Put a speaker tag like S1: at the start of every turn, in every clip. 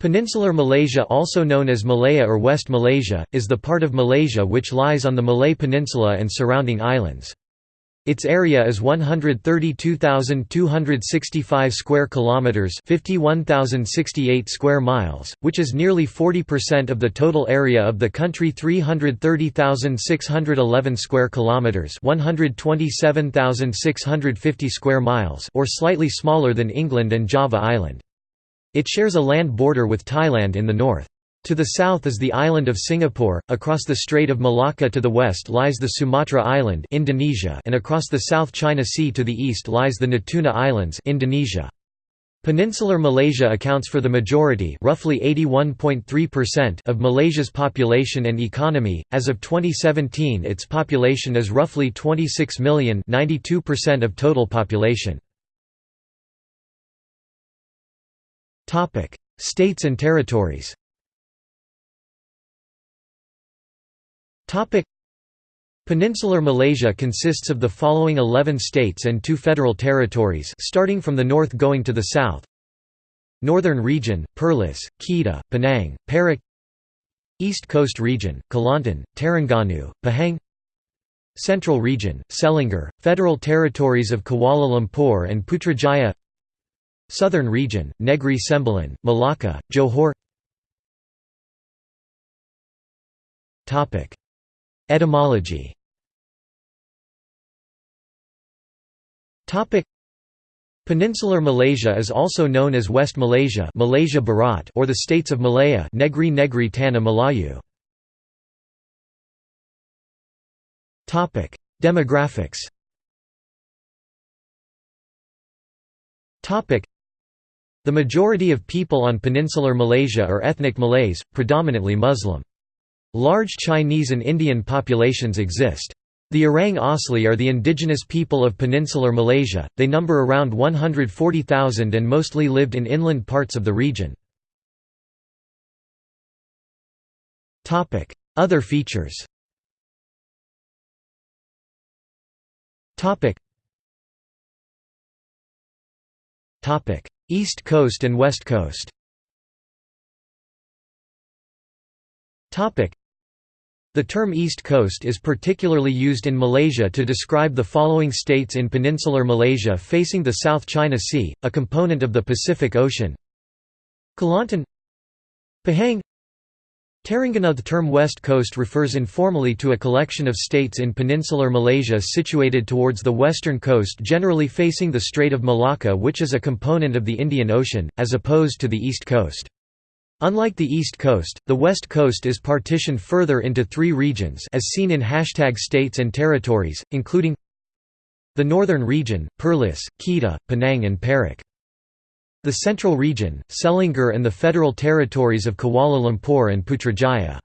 S1: Peninsular Malaysia also known as Malaya or West Malaysia, is the part of Malaysia which lies on the Malay Peninsula and surrounding islands. Its area is 132,265 square kilometers, 51,068 square miles, which is nearly 40% of the total area of the country 330,611 square kilometers, 127,650 square miles, or slightly smaller than England and Java Island. It shares a land border with Thailand in the north. To the south is the island of Singapore, across the Strait of Malacca to the west lies the Sumatra Island Indonesia and across the South China Sea to the east lies the Natuna Islands Indonesia. Peninsular Malaysia accounts for the majority roughly 81.3% of Malaysia's population and economy. As of 2017 its population is roughly 26 million 92% of total population. Topic: States and territories. Topic: Peninsular Malaysia consists of the following 11 states and two federal territories, starting from the north going to the south. Northern Region: Perlis, Kedah, Penang, Perak. East Coast Region: Kelantan, Terengganu, Pahang. Central Region: Selangor, Federal Territories of Kuala Lumpur and Putrajaya. Southern region, Negri Sembilan, Malacca, Johor. Etymology. Peninsular Malaysia is also known as West Malaysia, Malaysia Barat, or the states of Malaya, Negri Negri Tanah Melayu. Topic: Demographics. Topic: the majority of people on peninsular Malaysia are ethnic Malays, predominantly Muslim. Large Chinese and Indian populations exist. The Orang Asli are the indigenous people of peninsular Malaysia, they number around 140,000 and mostly lived in inland parts of the region. Other features East Coast and West Coast. The term East Coast is particularly used in Malaysia to describe the following states in peninsular Malaysia facing the South China Sea, a component of the Pacific Ocean. Kelantan Pahang Terengganu The term West Coast refers informally to a collection of states in peninsular Malaysia situated towards the western coast generally facing the Strait of Malacca which is a component of the Indian Ocean, as opposed to the East Coast. Unlike the East Coast, the West Coast is partitioned further into three regions as seen in hashtag states and territories, including the Northern Region, Perlis, Kedah, Penang and Perak. The Central Region, Selangor and the Federal Territories of Kuala Lumpur and Putrajaya.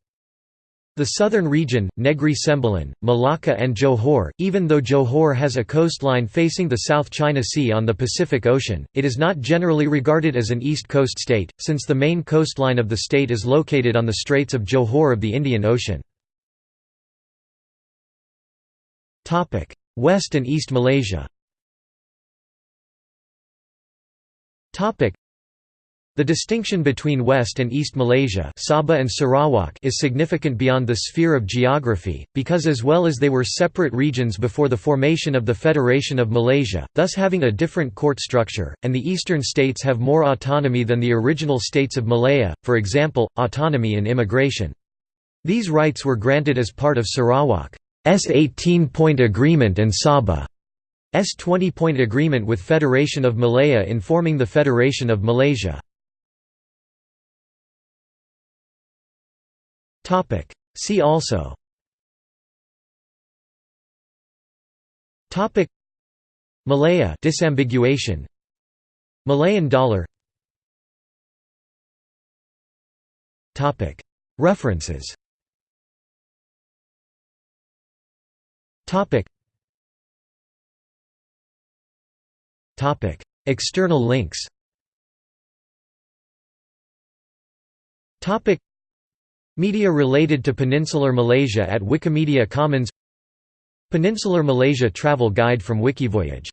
S1: The southern region, Negri Sembilan, Malacca and Johor, even though Johor has a coastline facing the South China Sea on the Pacific Ocean, it is not generally regarded as an East Coast state, since the main coastline of the state is located on the Straits of Johor of the Indian Ocean. West and East Malaysia the distinction between West and East Malaysia Sabah and Sarawak is significant beyond the sphere of geography, because as well as they were separate regions before the formation of the Federation of Malaysia, thus having a different court structure, and the eastern states have more autonomy than the original states of Malaya, for example, autonomy in immigration. These rights were granted as part of Sarawak's 18-point agreement and Sabah 20-point agreement with Federation of Malaya in forming the Federation of Malaysia. Topic. See also. Topic. Malaya disambiguation. Malayan dollar. Topic. References Topic: External links. Topic: Media related to Peninsular Malaysia at Wikimedia Commons. Peninsular Malaysia Travel Guide from Wikivoyage